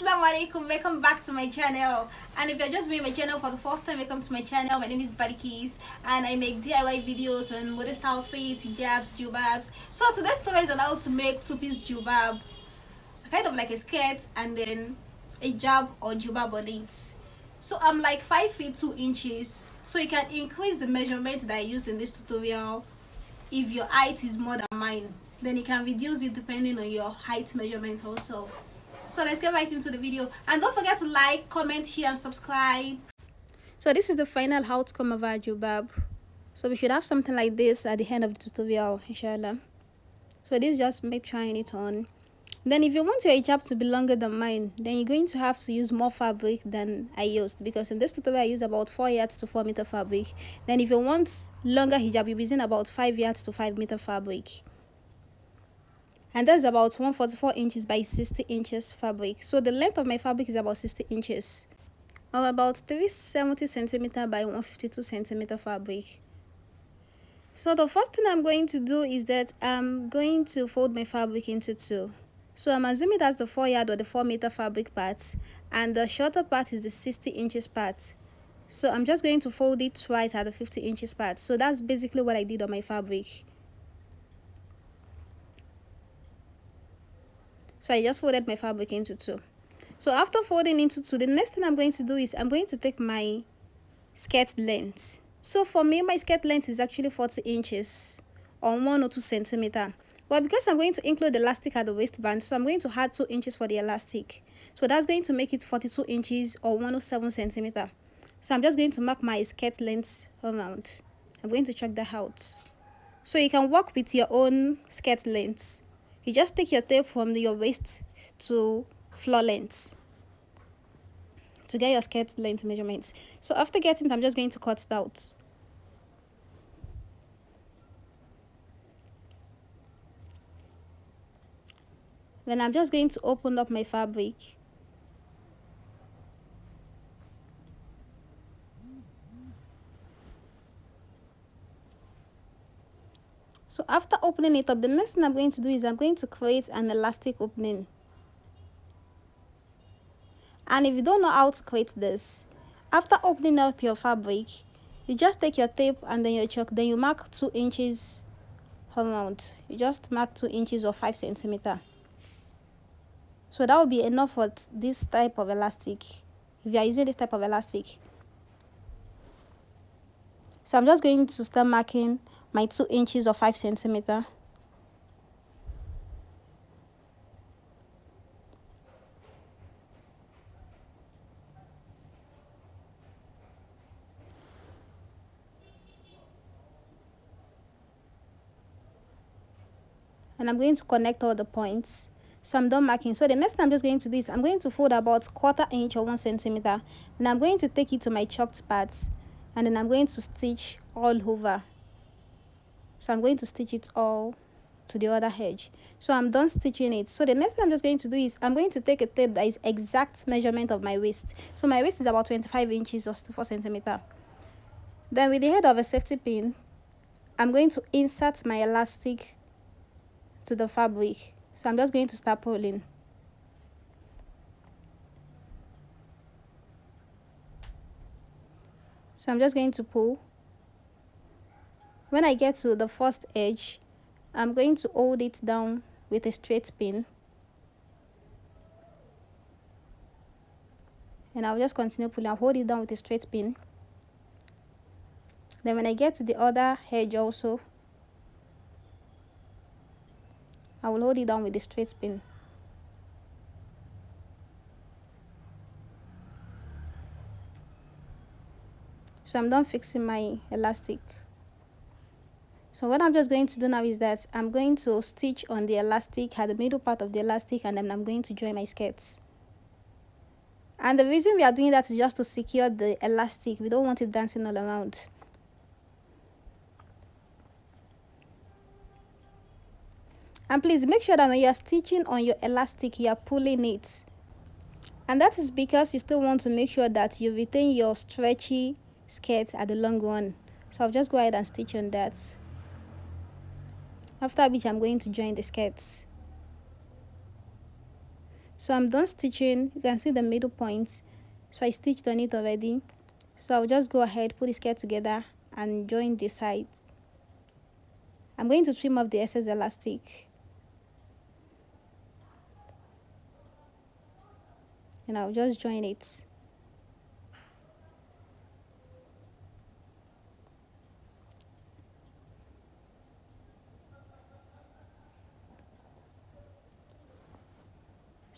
assalamu alaikum welcome back to my channel. And if you're just viewing my channel for the first time welcome to my channel. My name is Badikis and I make DIY videos on modest outfits hijabs jubabs. So today's story is on how to make two-piece jubab. Kind of like a skirt and then a jab or jubab on it. So I'm like 5 feet 2 inches. So you can increase the measurement that I used in this tutorial if your height is more than mine. Then you can reduce it depending on your height measurement also so let's get right into the video. And don't forget to like comment share and subscribe. So this is the final outcome of our jubab so we should have something like this at the end of the tutorial inshallah. So this just me trying it on. Then if you want your hijab to be longer than mine then you're going to have to use more fabric than i used. Because in this tutorial i used about four yards to four meter fabric. Then if you want longer hijab you're using about five yards to five meter fabric and that's about 144 inches by 60 inches fabric. So the length of my fabric is about 60 inches. Or about 370 centimeter by 152 centimeter fabric. So the first thing i'm going to do is that i'm going to fold my fabric into two. So i'm assuming that's the four yard or the four meter fabric part and the shorter part is the 60 inches part. So i'm just going to fold it twice at the 50 inches part. So that's basically what i did on my fabric so I just folded my fabric into two. So after folding into two the next thing I'm going to do is I'm going to take my skirt length. So for me my skirt length is actually 40 inches or one or two centimeter. Well because I'm going to include the elastic at the waistband so I'm going to add two inches for the elastic. So that's going to make it 42 inches or 107 centimeter. So I'm just going to mark my skirt length around. I'm going to check that out. So you can work with your own skirt length you just take your tape from your waist to floor length to get your skirt length measurements. So after getting i'm just going to cut it out. Then i'm just going to open up my fabric so after opening it up the next thing i'm going to do is i'm going to create an elastic opening. And if you don't know how to create this after opening up your fabric you just take your tape and then your chalk then you mark two inches around. You just mark two inches or five centimeter. So that will be enough for this type of elastic. If you are using this type of elastic. So i'm just going to start marking my two inches or five centimeter. And I'm going to connect all the points. So I'm done marking. So the next thing I'm just going to do is I'm going to fold about quarter inch or one centimeter. And I'm going to take it to my chalked parts. And then I'm going to stitch all over so i'm going to stitch it all to the other edge. So i'm done stitching it. So the next thing i'm just going to do is i'm going to take a tape that is exact measurement of my waist. So my waist is about 25 inches or 4 centimeter. Then with the head of a safety pin i'm going to insert my elastic to the fabric. So i'm just going to start pulling. So i'm just going to pull when I get to the first edge I'm going to hold it down with a straight pin and I'll just continue pulling. I'll hold it down with a straight pin then when I get to the other edge also I will hold it down with a straight pin so I'm done fixing my elastic so what i'm just going to do now is that i'm going to stitch on the elastic at the middle part of the elastic and then i'm going to join my skirts. And the reason we are doing that is just to secure the elastic. We don't want it dancing all around. And please make sure that when you are stitching on your elastic you are pulling it. And that is because you still want to make sure that you retain your stretchy skirt at the long run. So i'll just go ahead and stitch on that after which I'm going to join the skirts. So i'm done stitching. You can see the middle points so i stitched on it already. So i'll just go ahead put the skirt together and join the sides i'm going to trim off the excess elastic. And i'll just join it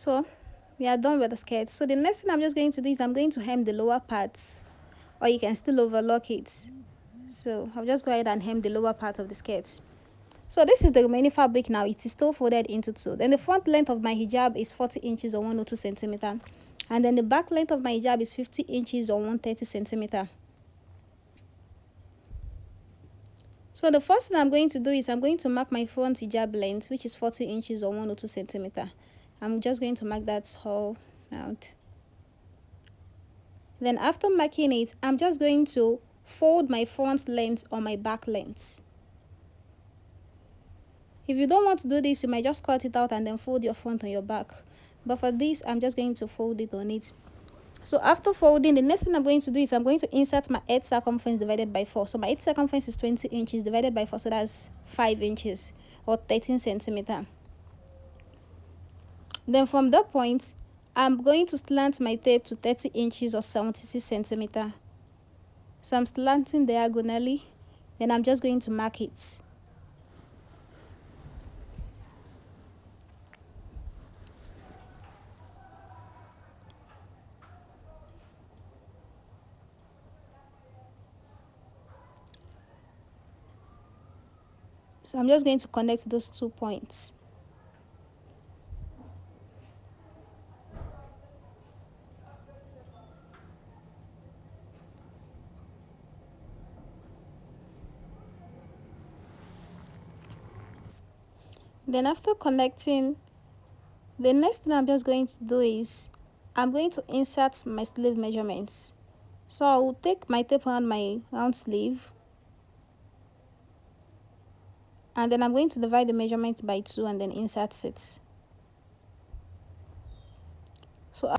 so we are done with the skirt so the next thing i'm just going to do is i'm going to hem the lower parts or you can still overlock it. So i'll just go ahead and hem the lower part of the skirt. So this is the remaining fabric now. It is still folded into two. Then the front length of my hijab is 40 inches or 102 centimeter. And then the back length of my hijab is 50 inches or 130 centimeter. So the first thing i'm going to do is i'm going to mark my front hijab length which is 40 inches or 102 centimeter I'm just going to mark that hole out then after marking it I'm just going to fold my front length or my back length. If you don't want to do this you might just cut it out and then fold your front on your back. But for this I'm just going to fold it on it. So after folding the next thing I'm going to do is I'm going to insert my head circumference divided by 4 so my head circumference is 20 inches divided by 4 so that's 5 inches or 13 centimeter then from that point, I'm going to slant my tape to 30 inches or 76 centimeter. So I'm slanting diagonally, then I'm just going to mark it. So I'm just going to connect those two points. Then after connecting the next thing i'm just going to do is i'm going to insert my sleeve measurements. So i will take my tape around my round sleeve and then i'm going to divide the measurement by two and then insert it. So uh,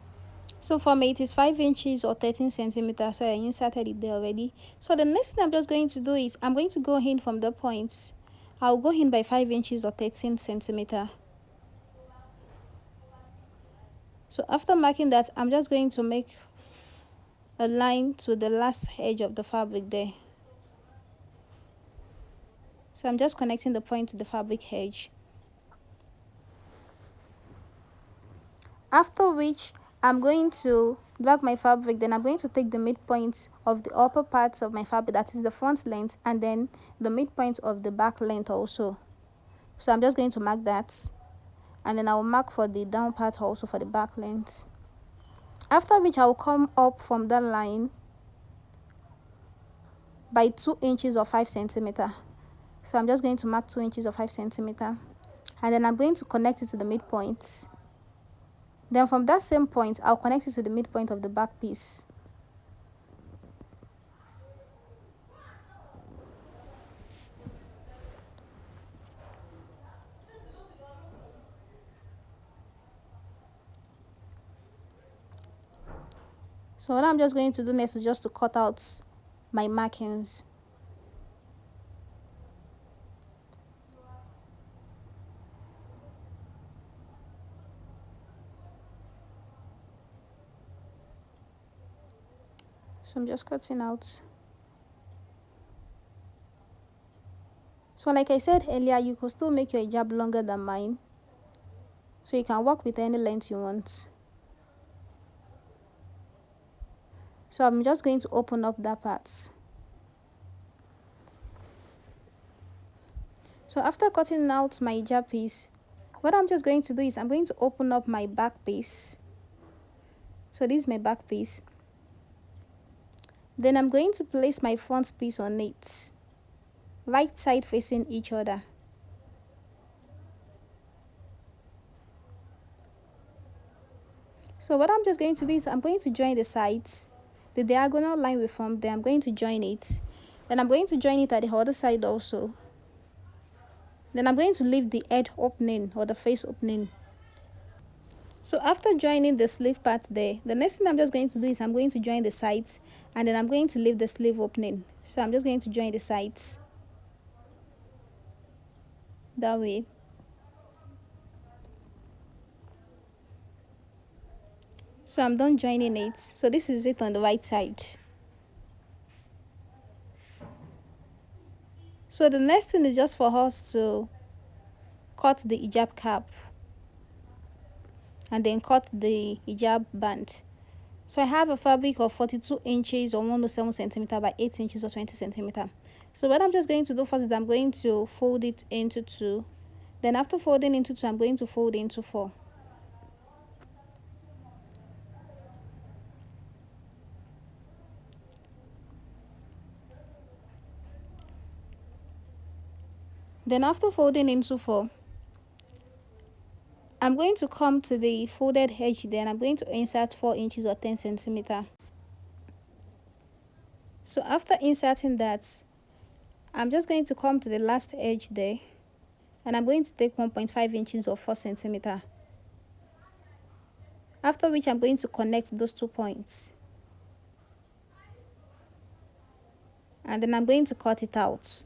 so for me it is 5 inches or 13 centimeters so i inserted it there already. So the next thing i'm just going to do is i'm going to go in from the points I'll go in by 5 inches or 13 centimeter. So after marking that, I'm just going to make a line to the last edge of the fabric there. So I'm just connecting the point to the fabric edge. After which, I'm going to drag my fabric then i'm going to take the midpoint of the upper parts of my fabric that is the front length and then the midpoint of the back length also. So i'm just going to mark that and then i will mark for the down part also for the back length. After which i will come up from that line by two inches or five centimeter. So i'm just going to mark two inches or five centimeter and then i'm going to connect it to the midpoint then from that same point, I'll connect it to the midpoint of the back piece. So what I'm just going to do next is just to cut out my markings. So I'm just cutting out. So like I said earlier you could still make your hijab longer than mine. So you can work with any length you want. So I'm just going to open up that part. So after cutting out my hijab piece what I'm just going to do is I'm going to open up my back piece. So this is my back piece then I'm going to place my front piece on it, right side facing each other. So what I'm just going to do is I'm going to join the sides. The diagonal line we formed there, I'm going to join it. Then I'm going to join it at the other side also. Then I'm going to leave the head opening or the face opening. So after joining the sleeve part there the next thing i'm just going to do is i'm going to join the sides and then i'm going to leave the sleeve opening. So i'm just going to join the sides that way. So i'm done joining it. So this is it on the right side. So the next thing is just for us to cut the hijab cap and then cut the hijab band. So i have a fabric of 42 inches or 107 centimeter by 8 inches or 20 centimeter. So what i'm just going to do first is i'm going to fold it into two. Then after folding into two i'm going to fold into four. Then after folding into four I'm going to come to the folded edge then I'm going to insert 4 inches or 10 centimeter. So after inserting that, I'm just going to come to the last edge there and I'm going to take 1.5 inches or 4 centimeter. After which I'm going to connect those two points. And then I'm going to cut it out.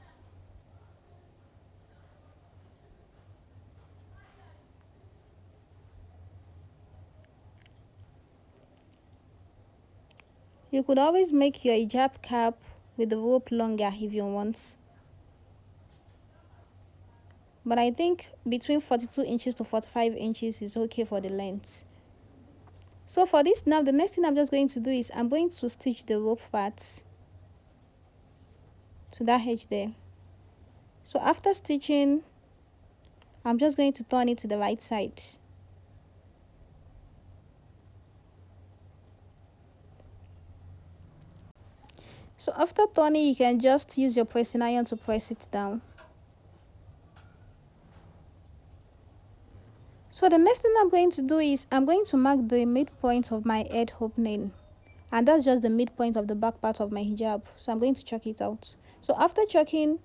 You could always make your hijab cap with the rope longer if you want. But I think between 42 inches to 45 inches is okay for the length. So for this now, the next thing I'm just going to do is I'm going to stitch the rope part to that edge there. So after stitching, I'm just going to turn it to the right side. So after turning, you can just use your pressing iron to press it down. So the next thing I'm going to do is I'm going to mark the midpoint of my head opening. And that's just the midpoint of the back part of my hijab. So I'm going to chalk it out. So after chalking,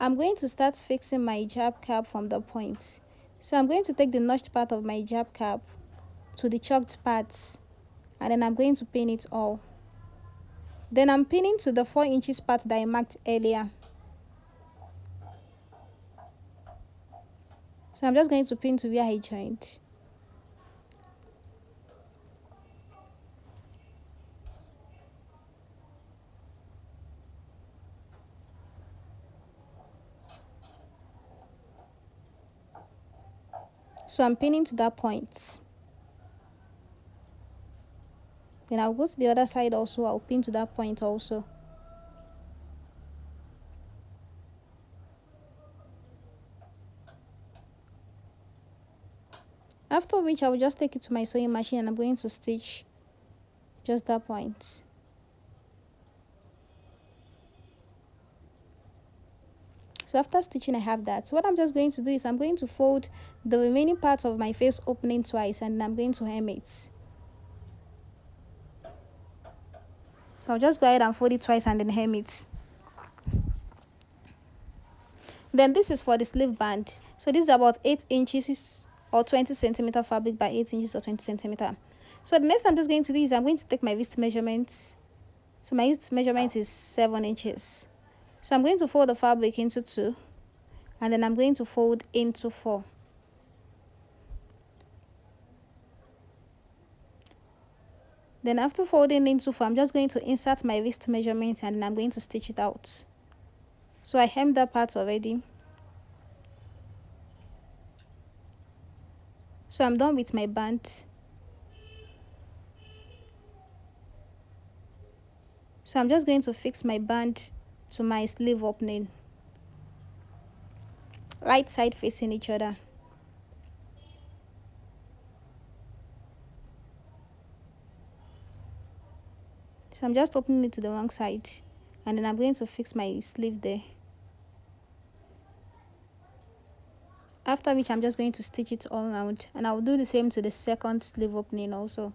I'm going to start fixing my hijab cap from the point. So I'm going to take the notched part of my hijab cap to the chalked parts. And then I'm going to pin it all. Then I'm pinning to the 4 inches part that I marked earlier. So I'm just going to pin to where I joined. So I'm pinning to that point. Then I'll go to the other side also. I'll pin to that point also. After which I will just take it to my sewing machine and I'm going to stitch just that point. So after stitching I have that. So what I'm just going to do is I'm going to fold the remaining parts of my face opening twice and I'm going to hem it. So I'll just go ahead and fold it twice and then hem it. Then this is for the sleeve band. So this is about 8 inches or 20 centimeter fabric by 8 inches or 20 centimeter. So the next I'm just going to do is I'm going to take my wrist measurement. So my wrist measurement is 7 inches. So I'm going to fold the fabric into 2 and then I'm going to fold into 4. Then after folding into four, I'm just going to insert my wrist measurement and I'm going to stitch it out. So I hemmed that part already. So I'm done with my band. So I'm just going to fix my band to my sleeve opening. Right side facing each other. So I'm just opening it to the wrong side and then I'm going to fix my sleeve there. After which I'm just going to stitch it all around and I'll do the same to the second sleeve opening also.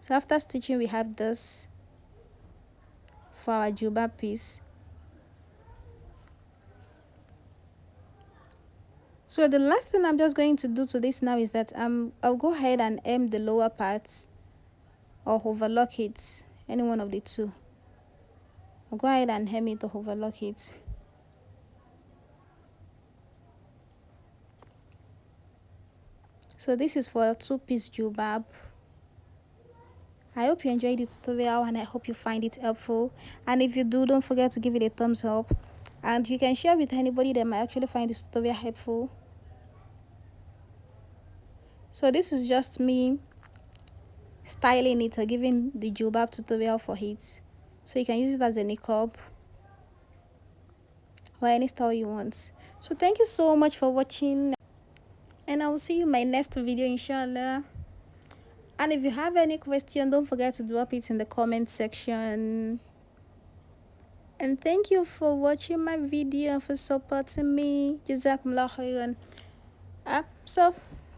So after stitching we have this for our juba piece. So the last thing i'm just going to do to this now is that um i'll go ahead and hem the lower part or overlock it any one of the two. I'll go ahead and hem it or overlock it. So this is for a two-piece jubab. I hope you enjoyed the tutorial and I hope you find it helpful. And if you do don't forget to give it a thumbs up. And you can share with anybody that might actually find this tutorial helpful. So this is just me styling it or giving the jubab tutorial for it. So you can use it as a niqab or any style you want. So thank you so much for watching and i will see you in my next video inshallah. And if you have any question don't forget to drop it in the comment section. And thank you for watching my video for supporting me. Jazakumullah khairan. Uh, so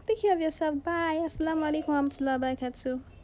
take care of yourself. Bye. Assalamu alaikum warahmatullahi wabarakatuh